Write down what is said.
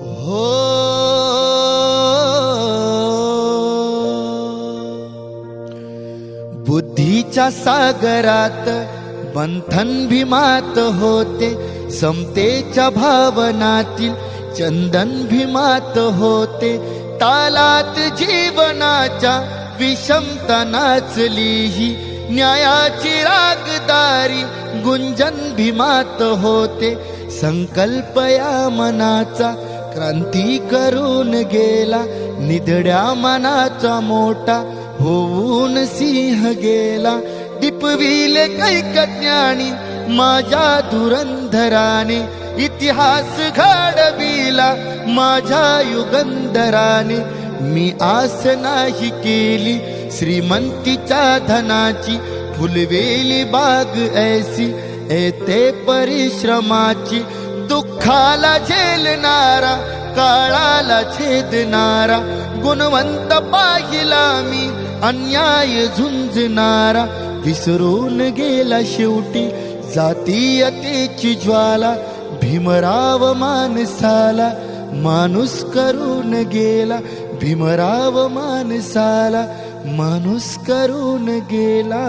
हो. बुद्धीच्या सागरात बंधन भीमात होते समतेच्या भावनातील चंदन भीमात होते. तालात जीवनाच्या विषमता नाचलीही न्यायाची रागदारी गुंजन भीमात होते. संकल्प या मनाचा क्रांती करून गेला निधड्या मनाचा मोठा होऊन सिंह गेला. दिपविले कैकज्ञानी माझ्या धुरंधराने इतिहास घडविला. माझ्या युगंधराने मी आस नाही केली. श्रीमंतीच्या धनाची फुलवेली बाग ऐसी येते परिश्रमाची दुःखाला झेलणारा काळाला छेदणारा गुणवंत पाहिला मी अन्याय झुंजणारा. विसरून गेला शेवटी जातीयतेची ज्वाला भीमराव माणसाला माणूस करून गेला भीमराव माणसाला माणूस करून गेला.